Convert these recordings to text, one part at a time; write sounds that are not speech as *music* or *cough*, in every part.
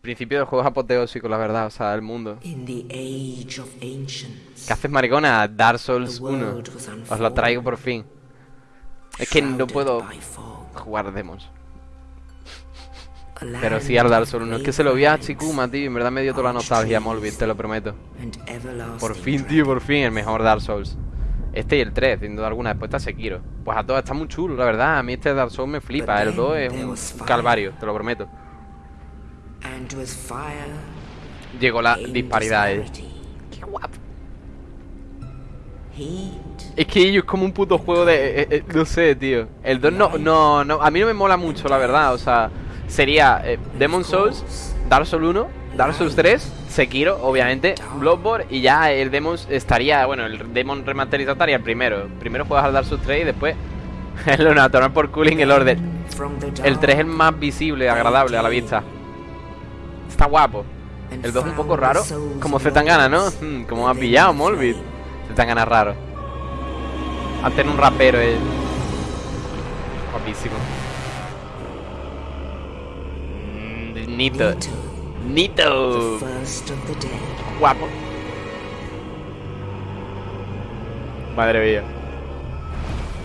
Principio del juego es apoteósico, la verdad, o sea, el mundo. In the age of ancients, ¿Qué haces, maricona? Dark Souls the 1. world was Os lo traigo por fin. Es que no puedo jugar demos. A Pero sí al Dark Souls 1. Es que se lo vi a Chikuma, tío. En verdad me dio toda la nostalgia, Molbit, te lo prometo. Por fin, tío, por fin, el mejor Dark Souls. Este y el 3, sin duda alguna. Después está Sekiro. Pues a todos está muy chulo, la verdad. A mí este Dark Souls me flipa. El 2 es un calvario, te lo prometo. And with fire Llegó la disparidad, eh. Qué guapo. Es que ellos es como un puto juego de... eh, eh, no sé, tío. El 2 no, no, no... A mí no me mola mucho, la verdad. O sea, sería eh, Demon Souls, Dark Souls 1, Dark Souls 3, Sekiro, obviamente, Bloodborne y ya el Demon estaría... Bueno, el Demon remasterizado estaría el primero. Primero juegas al Dark Souls 3 y después... *laughs* a tomar por cooling el orden. El 3 es el más visible, agradable a la vista. Está guapo. El 2 un poco raro. Como Zetangana, ¿no? Hmm, como within pillado, Molbit. Zetangana raro. Antes era un rapero, eh. Guapísimo. Mm, Nito. Nito. Guapo. Madre mía.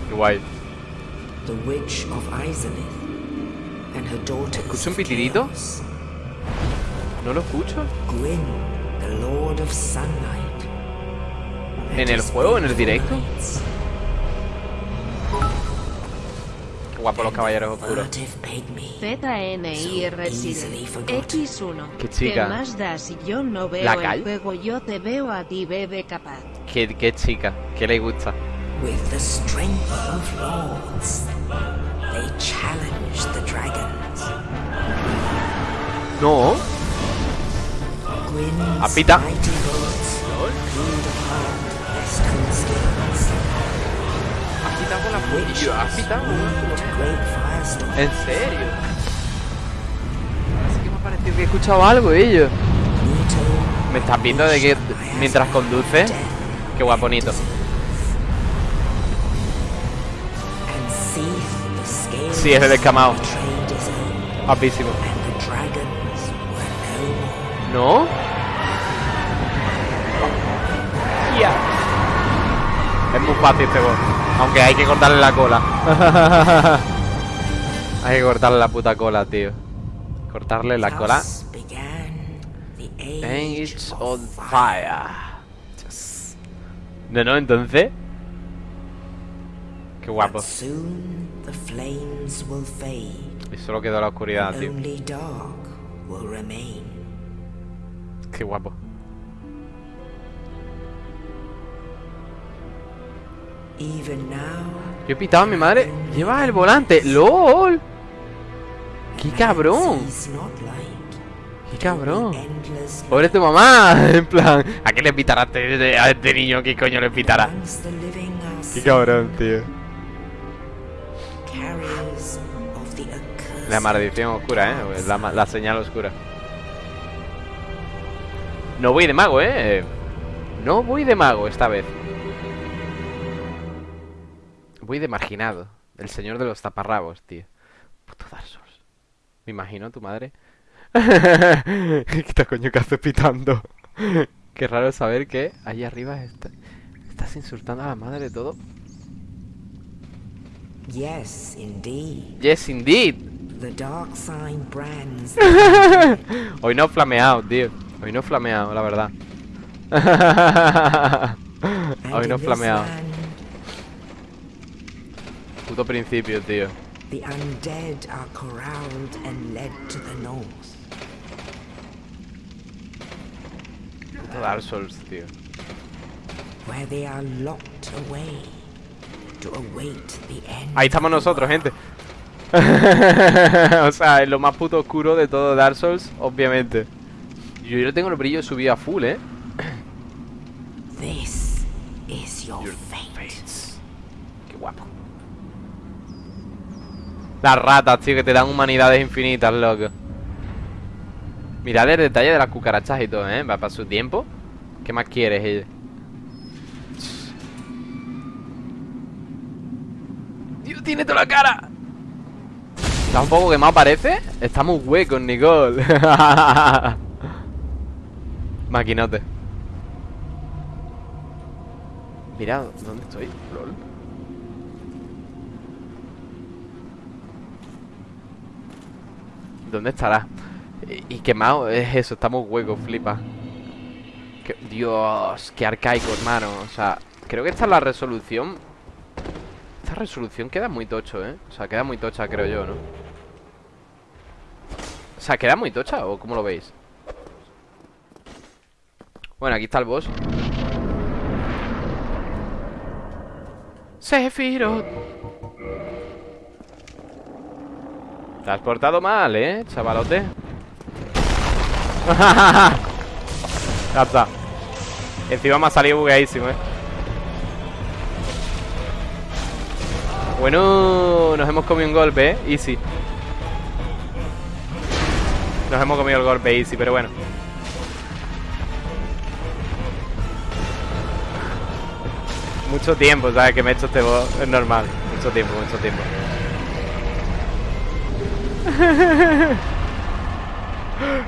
Qué guay. The witch of Izalith and her daughters ¿Escucho un pitidito? ¿No lo escucho? Gwyn, the lord of sunlight. ¿En el juego? ¿En el directo? guapo los caballeros oscuros. Furtive pygmy. ZNI easily Resident forgotten. X1. Qué chica. ¿Qué más da si yo no veo ¿La el juego? Yo te veo a ti, bebé capaz. Qué, qué chica. ¿Qué le gusta? With the strength of lords, they challenge the dragons. No. ¿Has quitado con la firestorms. ¿En serio? Así que me ha parecido que he escuchado algo ellos. ¿Me estás viendo de que mientras conduce? Qué guaponito. Sí, es el escamado. Guapísimo. no muy fácil este boss. Aunque hay que cortarle la cola. *laughs* hay que cortarle la puta cola, tío. Cortarle la cola. Age on fire. Yes. No, no, entonces. Qué guapo. Y solo quedó la oscuridad, tío. Qué guapo. Yo he pitado a mi madre. Llevas el volante. ¡LOL! ¡Qué cabrón! ¡Qué cabrón! Pobre tu mamá. *laughs* En plan, ¿a qué le pitará a este, a este niño? ¿Qué coño le pitará? Qué cabrón, tío. La maldición oscura, ¿eh? La señal oscura. No voy de mago, ¿eh? No voy de mago esta vez. Voy de marginado. El señor de los taparrabos, tío. Puto Dark Souls. Me imagino tu madre. *laughs* ¿Qué coño que haces pitando? *laughs* Qué raro saber que ahí arriba está- estás insultando a la madre de todo. Yes, indeed. Yes, indeed. The dark sign brands *laughs* Hoy no flameado, tío. Hoy no flameado, la verdad. Hoy no flameado. Puto principio, tío. the undead are corralled and led to the north. Puto Dark Souls, tío. where they are locked away to await the end. Ahí estamos nosotros, gente. *laughs* o sea, es lo más puto oscuro de todo Dark Souls, obviamente. Yo, yo tengo el brillo subido a full, ¿eh? This is your, Your fate. Qué guapo. Las ratas, tío, que te dan humanidades infinitas, loco. Mirad el detalle de las cucarachas y todo, ¿eh? Va para su tiempo. ¿Qué más quieres, ella? Dios, tiene toda la cara. Está un poco quemado, parece. Estamos huecos, Nicole. *laughs* Maquinote. Mira, ¿dónde estoy? Lol. ¿Dónde estará? Y, quemado es eso, estamos huecos, flipa. Dios, qué arcaico, hermano. O sea, creo que esta es la resolución. Esta resolución queda muy tocho, ¿eh? O sea, queda muy tocha, creo yo, ¿no? O sea, ¿queda muy tocha o cómo lo veis? Bueno, aquí está el boss. Sephiroth. Te has portado mal, ¿eh, chavalote? *laughs* ya está. Encima me ha salido bugueadísimo, ¿eh? Bueno, nos hemos comido un golpe, ¿eh? Easy. Nos hemos comido el golpe easy, pero bueno. Mucho tiempo, ¿sabes? Que me he hecho este boss. Es normal. Mucho tiempo, mucho tiempo.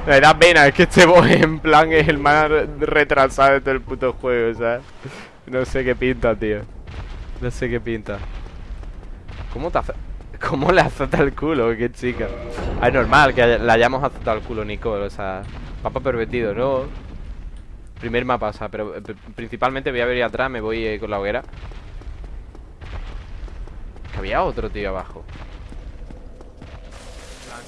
Me da pena, es que este boss en plan es el más retrasado de todo el puto juego, ¿sabes? No sé qué pinta, tío. No sé qué pinta. ¿Cómo te hace? ¿Cómo le azota el culo? Qué chica. Ah, Es normal que le hayamos azotado el culo, Nicole. O sea, papa pervertido, ¿no? Primer mapa, o sea, pero eh, pr- principalmente voy a ver atrás, me voy eh, con la hoguera. Que había otro tío abajo.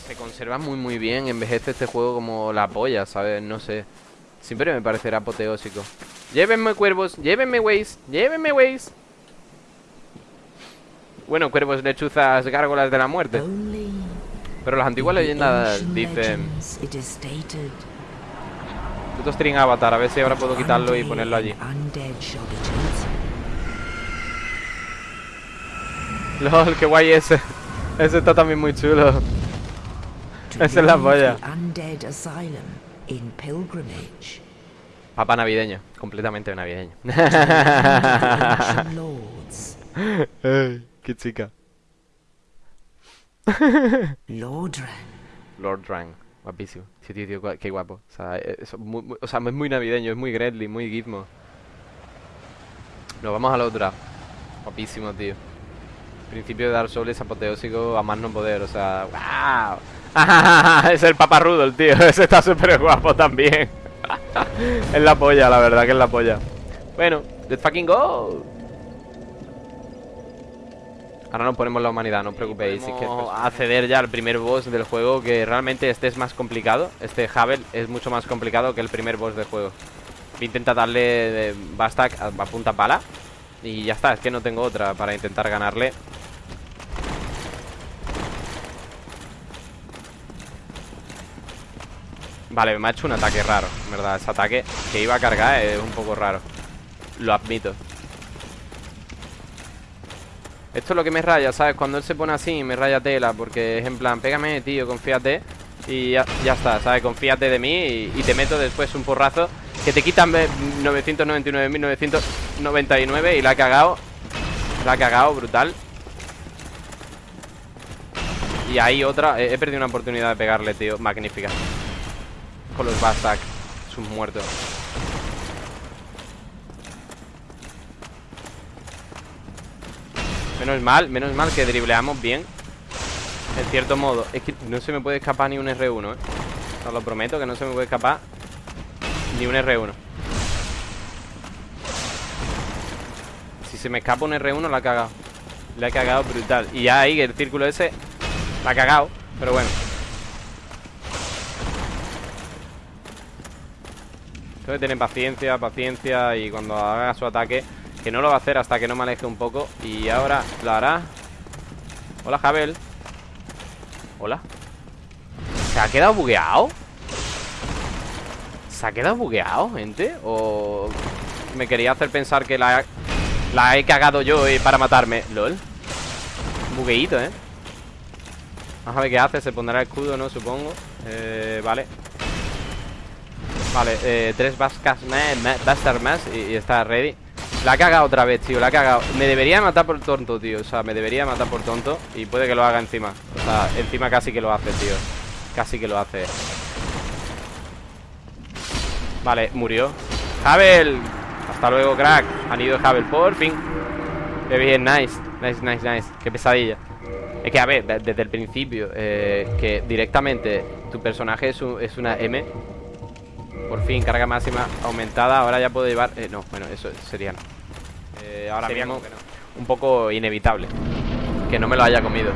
Se conserva muy muy bien, envejece este juego como la polla, ¿sabes? No sé. Siempre me parecerá apoteósico. Llévenme cuervos, llévenme güeyes, llévenme güeyes. Bueno, cuervos, lechuzas, gárgolas de la muerte. Pero las antiguas leyendas dicen... Puto string avatar, a ver si ahora puedo quitarlo y ponerlo allí. LOL, qué guay ese. Ese está también muy chulo. Esa es la polla. Papa navideño, completamente navideño. *laughs* Ay, qué chica. Lordran, Lord Drang, guapísimo. Sí, tío, tío, qué guapo. O sea, eh, eso, muy- muy- o sea, es muy navideño, es muy Gretly, muy Gizmo. Nos vamos a la otra. Guapísimo, tío. Principio de Dark Souls apoteósico a más no poder, o sea, ¡wow! *laughs* es el paparrudo, el tío. *laughs* Ese está súper guapo también. *laughs* es la polla, la verdad que es la polla. Bueno, let's fucking go. Ahora nos ponemos la humanidad, no os preocupéis. Si queremos acceder ya al primer boss del juego, que realmente este es más complicado. Este Havel es mucho más complicado que el primer boss del juego. Voy a intentar darle de Bastak a punta pala. Y ya está, es que no tengo otra para intentar ganarle. Vale, me ha hecho un ataque raro, verdad. Ese ataque que iba a cargar es un poco raro. Lo admito. Esto es lo que me raya, ¿sabes? Cuando él se pone así, me raya tela Porque es en plan, pégame, tío, confíate Y ya, ya está, ¿sabes? Confíate de mí y, te meto después un porrazo Que te quitan ve- 999.999 Y la ha cagado La ha cagado, brutal Y ahí otra he perdido una oportunidad de pegarle, tío Magnífica Con los Bastak Sus muertos Menos mal, menos mal que dribleamos bien. En cierto modo Es que no se me puede escapar ni un R1, ¿eh? Os lo prometo que no se me puede escapar Ni un R1 Si se me escapa un R1 la ha cagado. La ha cagado brutal. Y ya ahí el círculo ese La ha cagado. Pero bueno Tengo que tener paciencia, paciencia Y cuando haga su ataque Que no lo va a hacer hasta que no me aleje un poco Y ahora lo hará Hola, Javel Hola ¿Se ha quedado bugueado? ¿Se ha quedado bugueado, gente? ¿O me quería hacer pensar que la, la he cagado yo eh, para matarme? LOL Bugueíto, ¿eh? Vamos a ver qué hace Se pondrá el escudo, ¿no? Supongo eh, Vale Vale, eh, tres Bascas más, más- y, está ready. La ha cagado otra vez, tío, la ha cagado. Me debería matar por tonto, tío O sea, me debería matar por tonto Y puede que lo haga encima. O sea, encima casi que lo hace, tío Casi que lo hace. Vale, murió. Havel. Hasta luego, crack. Han ido Havel, por fin. Qué bien, nice Nice, nice, nice. Qué pesadilla. Es que, a ver, de- desde el principio eh, Que directamente tu personaje es, es una M Por fin, carga máxima aumentada. Ahora ya puedo llevar... eh, no, bueno, eso sería no. Eh, Ahora Sería mismo no. un poco inevitable Que no me lo haya comido.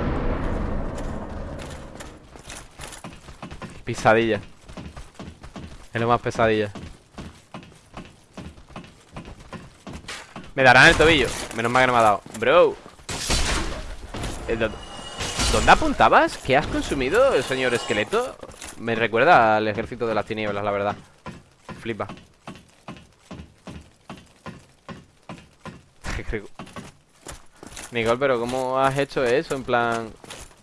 Pisadilla Es lo más pesadilla. Me darán el tobillo. Menos mal que no me ha dado. Bro. Eh, ¿dó- ¿Dónde apuntabas? ¿Qué has consumido, señor esqueleto? Me recuerda al ejército de las tinieblas, la verdad Flipa Nicole, pero ¿cómo has hecho eso? En plan,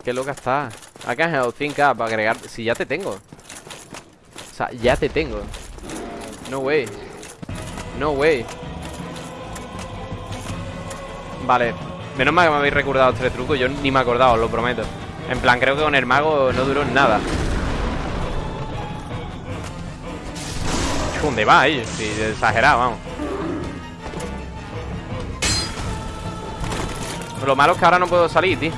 qué loca estás. I can help think up, agregar. Si ya te tengo. O sea, ya te tengo. No way. No way. Vale. Menos mal que me habéis recordado este truco. Yo ni me he acordado, os lo prometo. En plan, creo que con el mago no duró nada. ¿Dónde va ahí? Sí, exagerado, vamos. Lo malo es que ahora no puedo salir, tío.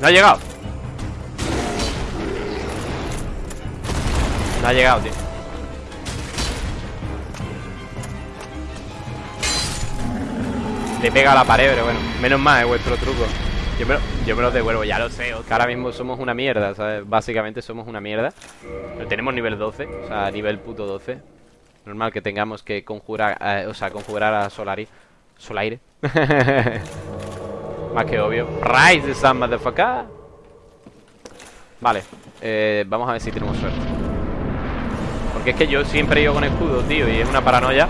No ha llegado. No ha llegado, tío. Le pega a la pared, pero bueno. Menos mal, es vuestro truco. Yo me, lo, yo me lo devuelvo, ya lo sé. Ahora mismo somos una mierda, ¿sabes? Básicamente somos una mierda. Pero tenemos nivel 12, o sea, nivel puto 12. Normal que tengamos que conjurar, eh, o sea, conjurar a Solari. Solaire. *laughs* Más que obvio. Rise the sun, motherfucker. Vale. Eh, vamos a ver si tenemos suerte. Porque es que yo siempre he ido con escudo, tío, y es una paranoia.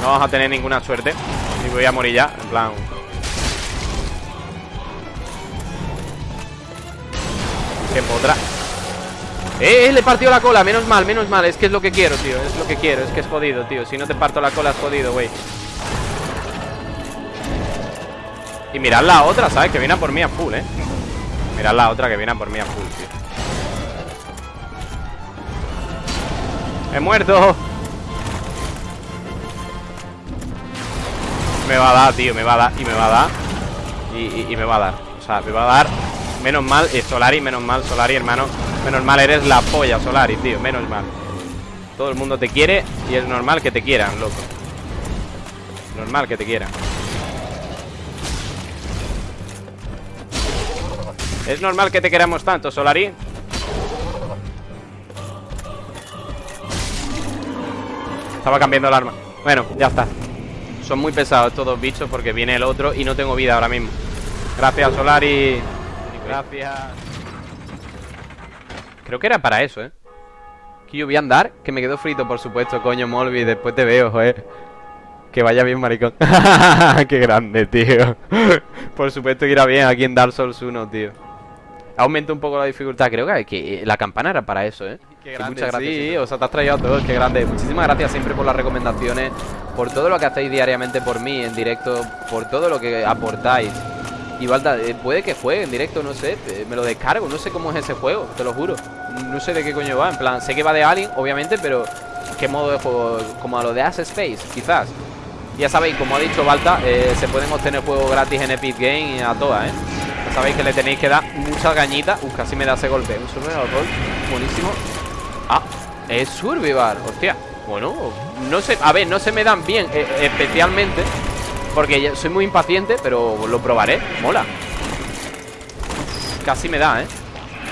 No vamos a tener ninguna suerte. Y voy a morir ya, en plan. Tiempo otra. ¡Eh! eh, Le partió la cola, menos mal, menos mal. Es que es lo que quiero, tío. Es lo que quiero, es que es jodido, tío. Si no te parto la cola es jodido, güey. Y mirad la otra, ¿sabes? Que viene por mí a full, ¿eh? Mirad la otra que viene a por mí a full, tío. ¡He muerto! Me va a dar, tío, me va a dar y me va a dar. Y, y- me va a dar. O sea, me va a dar Menos mal, eh, Solari, menos mal, Solari, hermano. Menos mal, eres la polla, Solari, tío Menos mal. Todo el mundo te quiere y es normal que te quieran, loco. Normal que te quieran. Es normal que te queramos tanto, Solari Estaba cambiando el arma. Bueno, ya está Son muy pesados estos dos bichos porque viene el otro Y no tengo vida ahora mismo Gracias, Solari Gracias Creo que era para eso, ¿eh? Que yo voy a andar Que me quedo frito, por supuesto, coño, Molby Después te veo, joder Que vaya bien, maricón *laughs* Qué grande, tío *laughs* Por supuesto que irá bien aquí en Dark Souls 1, tío Aumenta un poco la dificultad Creo que, que la campana era para eso, ¿eh? Qué grande, muchas gracias. Sí, o sea, te has traído a todos, qué grande. Muchísimas gracias siempre por las recomendaciones, por todo lo que hacéis diariamente por mí en directo, por todo lo que aportáis. Y Balda, eh, puede que juegue en directo, no sé, me lo descargo, no sé cómo es ese juego, te lo juro. No sé de qué coño va, en plan, sé que va de Alien, obviamente, pero ¿qué modo de juego? Como a lo de Ass Space, quizás. Ya sabéis, como ha dicho Balta, eh, se pueden obtener juegos gratis en Epic Game y a todas, ¿eh? Ya sabéis que le tenéis que dar muchas gañitas. Uf, casi me da ese golpe. Un survival buenísimo. Ah, es survival, hostia. Bueno, no sé, a ver, no se me dan bien, eh, especialmente porque soy muy impaciente, pero lo probaré. Mola. Casi me da, ¿eh?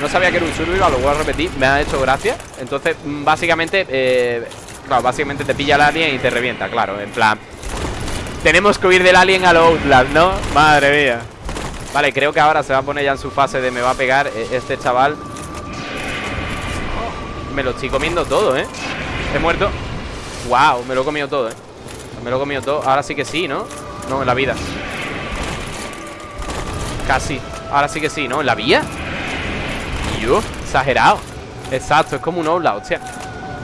No sabía que era un survival, lo voy a repetir, me ha hecho gracia. Entonces, mm, básicamente, eh, claro, básicamente te pilla el alien y te revienta, claro, en plan. Tenemos que huir del alien a lo Outlast, ¿no? Madre mía. Vale, creo que ahora se va a poner ya en su fase de me va a pegar eh, este chaval. Me lo estoy comiendo todo, ¿eh? He muerto. Wow, me lo he comido todo, ¿eh? Me lo he comido todo Ahora sí que sí, ¿no? No, en la vida Casi Ahora sí que sí, ¿no? ¿En la vía? Yo, exagerado Exacto, es como un obla, hostia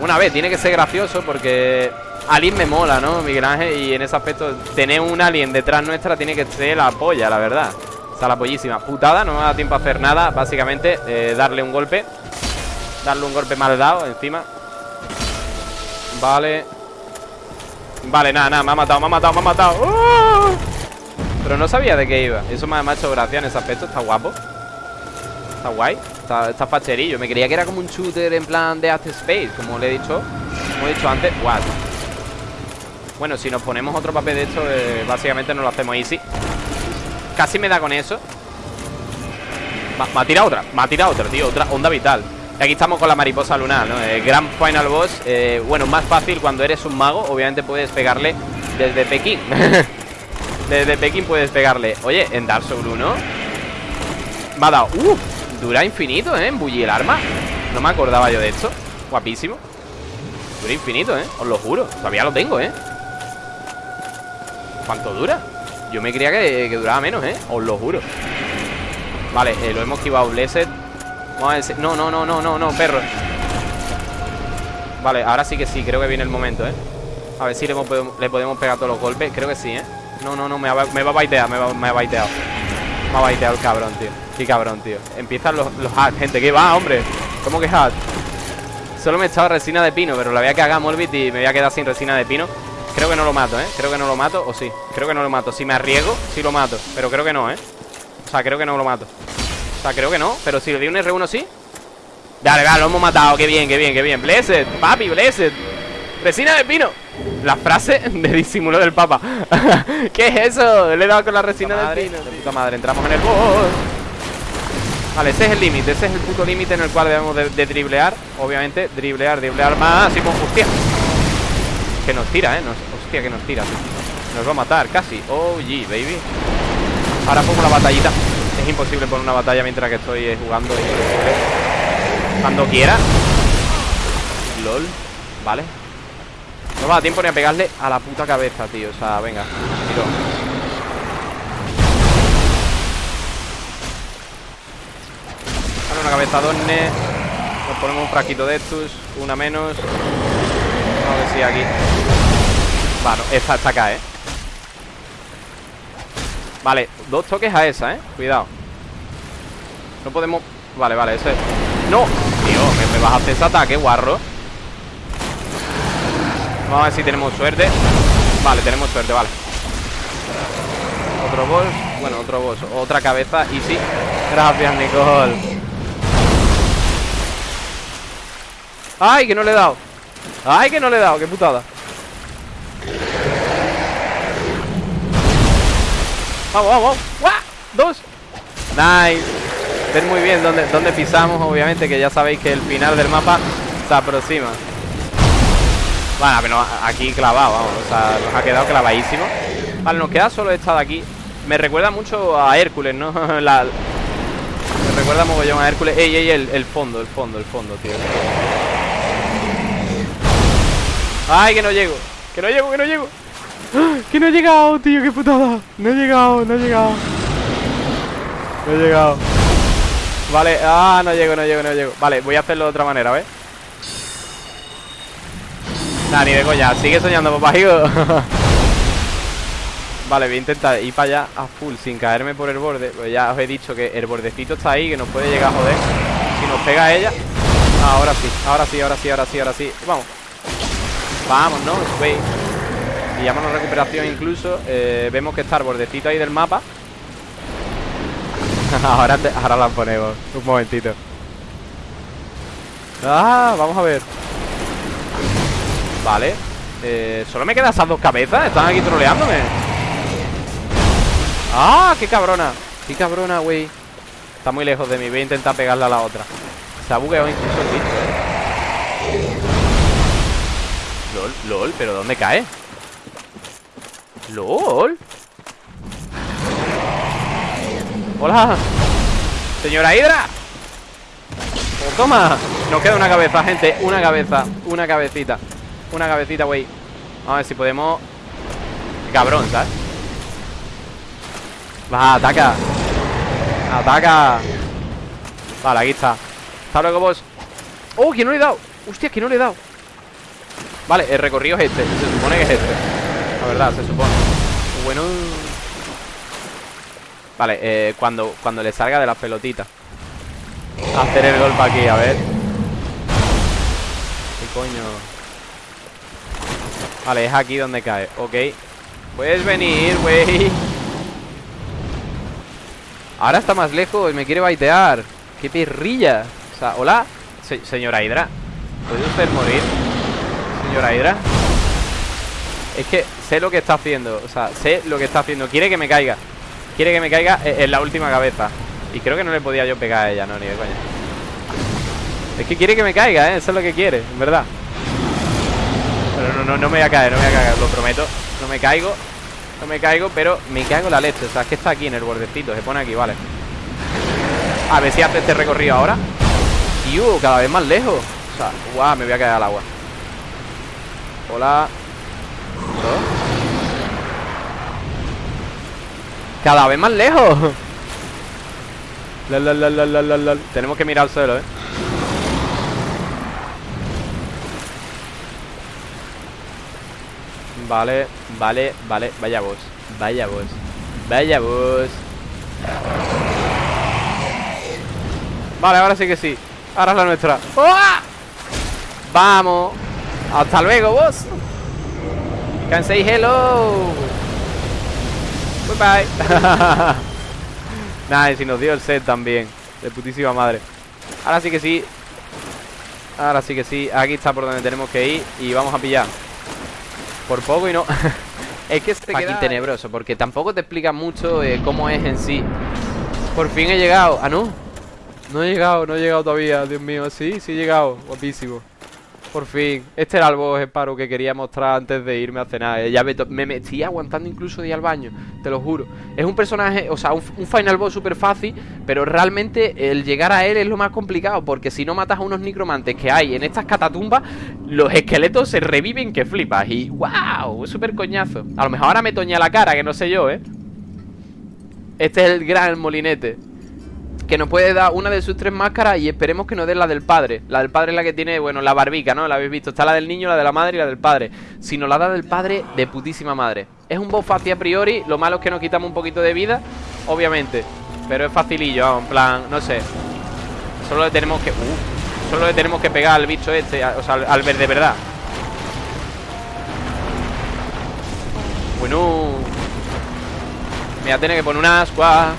Una vez, tiene que ser gracioso porque Alien me mola, ¿no? Miguel Ángel Y en ese aspecto, tener un alien detrás nuestra Tiene que ser la polla, la verdad O sea, la pollísima Putada, no me da tiempo a hacer nada Básicamente, eh, darle un golpe Darle un golpe mal dado encima Vale. Vale, nada, nada, me ha matado, me ha matado, me ha matado. ¡Oh! Pero no sabía de qué iba. Eso me ha hecho gracia en ese aspecto, está guapo. Está guay Está, facherillo, me creía que era como un shooter en plan de After Space Como le he dicho Como he dicho antes, what Bueno, si nos ponemos otro papel de esto eh, Básicamente nos lo hacemos easy. Casi me da con eso. Me ha tirado otra, me ha tirado otra, tío Otra onda vital aquí estamos con la mariposa lunar, ¿no? El Grand Final Boss eh, Bueno, más fácil cuando eres un mago Obviamente puedes pegarle desde Pekín *laughs* Desde Pekín puedes pegarle Oye, en Dark Souls 1 Me ha dado, uh, dura infinito, ¿eh? Embullir el arma No me acordaba yo de esto Guapísimo Dura infinito, ¿eh? Os lo juro, todavía lo tengo, ¿eh? ¿Cuánto dura? Yo me creía que, que duraba menos, ¿eh? Os lo juro Vale, eh, lo hemos esquivado Blessed Vamos a ver si- No, no, no, no, no, no, perro Vale, ahora sí que sí, creo que viene el momento, ¿eh? A ver si le, podemos- le podemos pegar todos los golpes Creo que sí, ¿eh? No, no, no, me va, me va a baitear, me me ha baiteado Me ha baiteado el cabrón, tío Qué cabrón, tío Empiezan los, los gente ¿Qué va, hombre? ¿Cómo que hack? Solo me he echado resina de pino Pero la voy a cagar y me voy a quedar sin resina de pino Creo que no lo mato, ¿eh? Creo que no lo mato, o sí Creo que no lo mato Si me arriesgo, sí lo mato Pero creo que no, ¿eh? O sea, creo que no lo mato sea, creo que no Pero si le di un R1 sí. Dale, vale, lo hemos matado Qué bien, qué bien, qué bien. Blessed, papi, blessed. Resina de pino. La frase *laughs* de disimulo del papa. *laughs* ¿Qué es eso? Le he dado con la resina del pino. De puta madre, entramos en el boss Vale, ese es el límite Ese es el puto límite en el cual debemos de, de driblear. Obviamente, driblear, driblear máximo Hostia. Que nos tira, eh nos, Hostia, que nos tira. Nos va a matar, casi. Oh, yeah, baby. Ahora pongo la batallita Es imposible poner una batalla mientras que estoy eh, jugando y- Cuando quiera. LOL. Vale. No va a tiempo ni a pegarle a la puta cabeza, tío. O sea, venga Tiro. Una cabeza donne Nos ponemos un frasquito de estos Una menos. Vamos a ver si aquí. Bueno, esta está acá, eh Vale, dos toques a esa, eh Cuidado No podemos... Vale, vale, ese ¡No! Tío, me, me hacer ese ataque, guarro Vamos a ver si tenemos suerte Vale, tenemos suerte, vale Otro boss Bueno, otro boss Otra cabeza y sí Gracias, Nicole ¡Ay, que no le he dado! ¡Ay, que no le he dado! ¡Qué putada! Vamos, vamos, vamos. ¡Guau! Dos. Nice. Ven muy bien dónde, dónde pisamos, obviamente, que ya sabéis que el final del mapa se aproxima. Bueno, aquí clavado, vamos. O sea, nos ha quedado clavadísimo. Vale, nos queda solo esta de aquí. Me recuerda mucho a Hércules, ¿no? *laughs* La- me recuerda mogollón a Hércules. Ey, ey, el, el fondo, el fondo, el fondo, tío. Ay, que no llego. Que no llego, que no llego. *gasps* Que no he llegado, tío, qué putada. No he llegado, no he llegado. No he llegado. Vale, ah, no llego, no llego, no llego. Vale, voy a hacerlo de otra manera, ¿ves? Nah, ni de coña. Sigue soñando, papá, hijo. *laughs* Vale, voy a intentar ir para allá a full sin caerme por el borde. Pues ya os he dicho que el bordecito está ahí, que nos puede llegar joder. Si nos pega ella. Ah, ahora sí, ahora sí, ahora sí, ahora sí, ahora sí. Vamos. Vamos, ¿no? Güey. Pillamos la recuperación incluso. Eh, vemos que está el bordecito ahí del mapa. *laughs* ahora, ahora la ponemos. Un momentito. Ah, vamos a ver. Vale. Eh, Solo me quedan esas dos cabezas. Están aquí troleándome. ¡Ah! ¡Qué cabrona! ¡Qué cabrona, güey! Está muy lejos de mí. Voy a intentar pegarle a la otra. Se ha bugueado incluso el bicho, ¿eh? LOL, LOL, pero ¿dónde cae? LOL. Hola. Señora Hidra. Pues toma. Nos queda una cabeza, gente. Una cabeza Una cabecita. Una cabecita, güey. A ver si podemos. Cabrón, ¿sabes? Va, ataca. Ataca. Vale, aquí está. Hasta luego, boss. ¡Oh, que no le he dado! ¡Hostia, que no le he dado! Vale, el recorrido es este. Se supone que es este. La verdad, se supone Bueno Vale, eh, cuando, cuando le salga de las pelotitas Hacer el golpe aquí, a ver. ¿Qué coño? Vale, es aquí donde cae. Ok. Puedes venir, güey. Ahora está más lejos y me quiere baitear. ¡Qué perrilla! O sea, hola. Señora Hydra. ¿Puede usted morir? Señora Hydra Es que sé lo que está haciendo O sea, sé lo que está haciendo. Quiere que me caiga. Quiere que me caiga en la última cabeza. Y creo que no le podía yo pegar a ella, no, ni de coña. Es que quiere que me caiga, ¿eh? Eso es lo que quiere, en verdad. Pero no, no, no me voy a caer, no me voy a caer, lo prometo. No me caigo No me caigo, pero me cago la leche. O sea, es que está aquí en el bordecito, se pone aquí, vale. A ver si hace este recorrido ahora. Tío, cada vez más lejos. O sea, guau, me voy a caer al agua. Hola Cada vez más lejos. Lal, lal, lal, Tenemos que mirar al suelo, eh. Vale, vale, vale. Vaya vos, vaya vos Vaya vos Vale, ahora sí que sí. Ahora es la nuestra. ¡Oh! Vamos. Hasta luego, vos Can say hello. Bye bye Nada, si nos dio el set también De putísima madre. Ahora sí que sí. Ahora sí que sí Aquí está por donde tenemos que ir Y vamos a pillar. Por poco y no. *laughs* Es que queda tenebroso Porque tampoco te explica mucho eh, cómo es en sí. Por fin he llegado. Ah, no No he llegado, no he llegado todavía Dios mío, sí, sí he llegado Guapísimo por fin. Este era el boss Sparrow que quería mostrar antes de irme a cenar. Eh, ya me, me, estoy aguantando incluso de ir al baño, te lo juro. Es un personaje, o sea, un, final boss súper fácil, pero realmente el llegar a él es lo más complicado, porque si no matas a unos necromantes que hay en estas catatumbas, los esqueletos se reviven que flipas. Y wow, súper coñazo. A lo mejor ahora me toña la cara, que no sé yo, ¿eh? Este es el gran molinete que nos puede dar una de sus tres máscaras y esperemos que nos dé la del padre. La del padre es la que tiene, bueno, la barbica, ¿no? La habéis visto. Está la del niño, la de la madre y la del padre. Si nos la da del padre, de putísima madre. Es un boss fácil a priori. Lo malo es que nos quitamos un poquito de vida, obviamente. Pero es facilillo, en plan, no sé. Solo le tenemos que... Uh, solo le tenemos que pegar al bicho este, o sea, al, verde de verdad. Bueno... Me voy a tener que poner una ascua.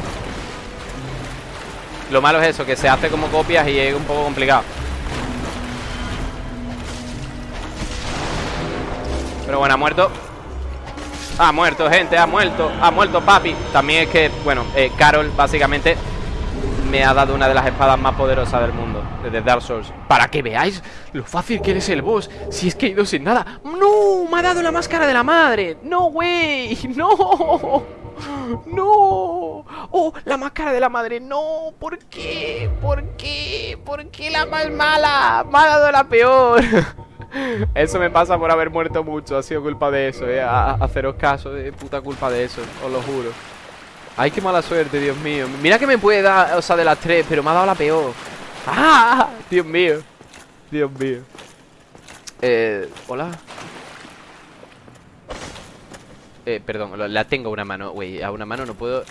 Lo malo es eso, que se hace como copias y es un poco complicado Pero bueno, ha muerto Ha muerto, gente, ha muerto Ha muerto, papi También es que, bueno, eh, Carol básicamente Me ha dado una de las espadas más poderosas del mundo Desde Dark Souls Para que veáis lo fácil que eres el boss Si es que he ido sin nada ¡No! Me ha dado la máscara de la madre ¡No, güey! *laughs* ¡No! *gasps* ¡No! ¡Oh! La máscara de la madre. ¡No! ¿Por qué? ¿Por qué? ¿Por qué la más mala? Me ha dado la peor. *laughs* Eso me pasa por haber muerto mucho. Ha sido culpa de eso, eh. haceros caso, de puta culpa de eso. Os lo juro. Ay, qué mala suerte, Dios mío. Mira que me puede dar, o sea, de las tres, pero me ha dado la peor. *laughs* ¡Ah! Dios mío. Dios mío. Eh, hola. Eh, perdón, la tengo a una mano Güey, a una mano no puedo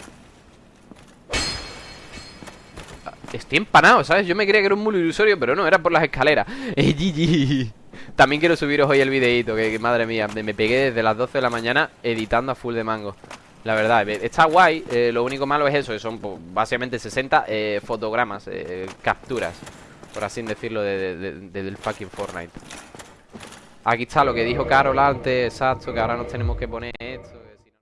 Estoy empanado, ¿sabes? Yo me creía que era un mulo ilusorio Pero no, era por las escaleras *laughs* eh, También quiero subiros hoy el videito que, madre mía, me pegué desde las 12 de la mañana Editando a full de mango la verdad, eh, está guay, eh, lo único malo es eso, son pues, básicamente 60 eh, fotogramas, capturas, por así decirlo, del fucking Fortnite. Aquí está lo que dijo Carol antes, exacto, que ahora nos tenemos que poner esto.